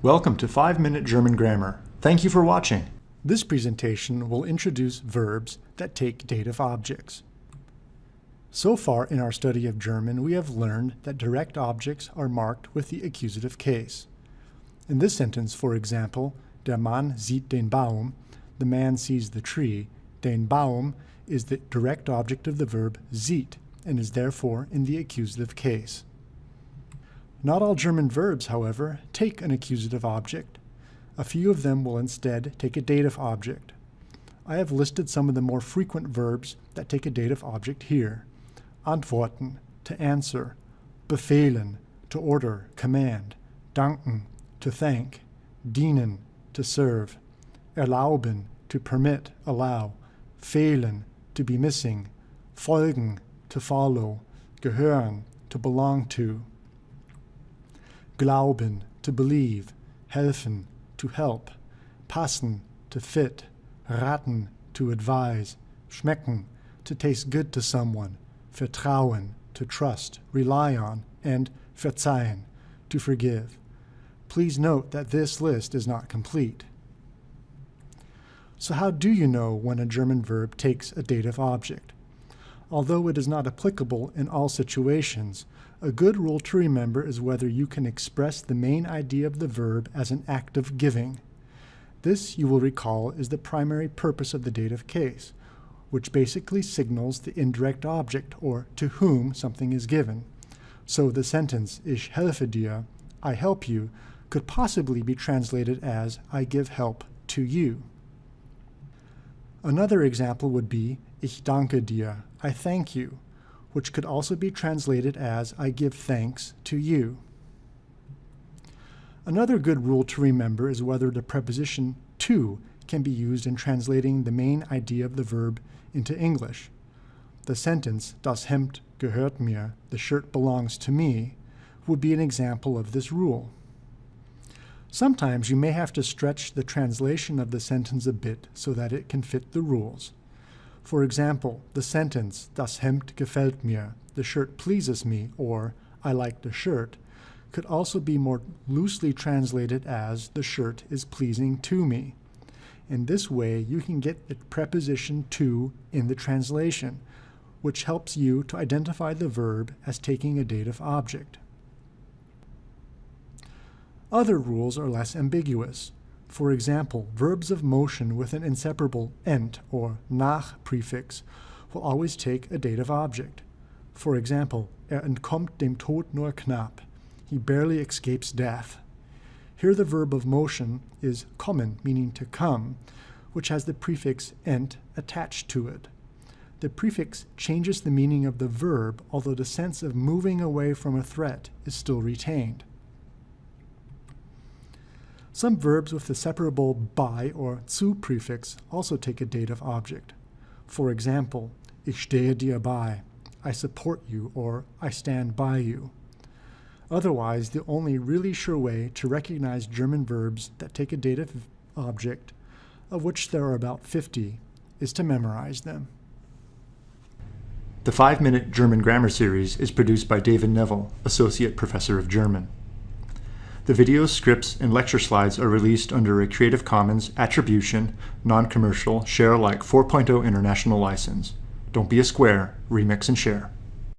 Welcome to 5 Minute German Grammar. Thank you for watching. This presentation will introduce verbs that take dative objects. So far in our study of German, we have learned that direct objects are marked with the accusative case. In this sentence, for example, der Mann sieht den Baum, the man sees the tree, den Baum is the direct object of the verb sieht and is therefore in the accusative case. Not all German verbs, however, take an accusative object. A few of them will instead take a dative object. I have listed some of the more frequent verbs that take a dative object here. Antworten, to answer, befehlen, to order, command, danken, to thank, dienen, to serve, erlauben, to permit, allow, fehlen, to be missing, folgen, to follow, gehören, to belong to. Glauben, to believe, helfen, to help, passen, to fit, raten, to advise, schmecken, to taste good to someone, vertrauen, to trust, rely on, and verzeihen, to forgive. Please note that this list is not complete. So how do you know when a German verb takes a dative object? Although it is not applicable in all situations, a good rule to remember is whether you can express the main idea of the verb as an act of giving. This, you will recall, is the primary purpose of the dative case, which basically signals the indirect object, or to whom something is given. So the sentence, Ich helfe dir, I help you, could possibly be translated as I give help to you. Another example would be Ich danke dir, I thank you, which could also be translated as I give thanks to you. Another good rule to remember is whether the preposition to can be used in translating the main idea of the verb into English. The sentence, Das Hemd gehört mir, the shirt belongs to me, would be an example of this rule. Sometimes you may have to stretch the translation of the sentence a bit so that it can fit the rules. For example, the sentence, Das Hemd gefällt mir, the shirt pleases me, or I like the shirt, could also be more loosely translated as the shirt is pleasing to me. In this way, you can get the preposition to in the translation, which helps you to identify the verb as taking a dative object. Other rules are less ambiguous. For example, verbs of motion with an inseparable ent or nach prefix will always take a dative object. For example, er entkommt dem Tod nur knapp. He barely escapes death. Here the verb of motion is kommen, meaning to come, which has the prefix ent attached to it. The prefix changes the meaning of the verb, although the sense of moving away from a threat is still retained. Some verbs with the separable bei or zu prefix also take a dative object. For example, ich stehe dir bei, I support you, or I stand by you. Otherwise, the only really sure way to recognize German verbs that take a dative object, of which there are about 50, is to memorize them. The 5 Minute German Grammar Series is produced by David Neville, Associate Professor of German. The videos, scripts, and lecture slides are released under a Creative Commons Attribution, Non-Commercial, Share Alike 4.0 International License. Don't be a square, remix and share.